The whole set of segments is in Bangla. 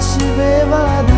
te ver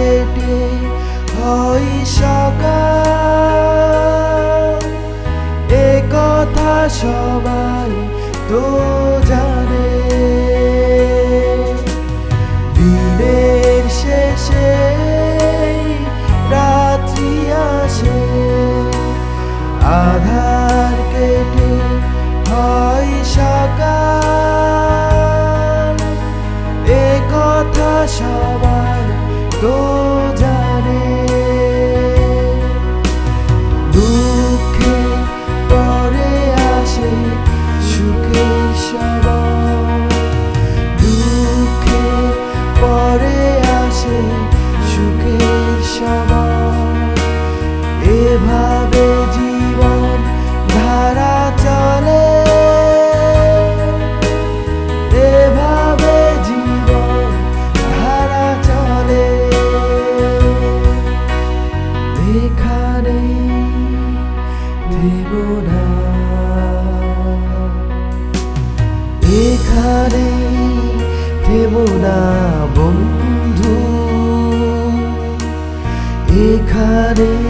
কেটে হয় সকাল। এ কথা সবাই তো জানে। দিনের শেষে এভাবে জীবন ধারা চলে। এভাবে জীবন ধারা চলে। এখানে দেব না। এখানে দেব না, বন্ধু। এখানে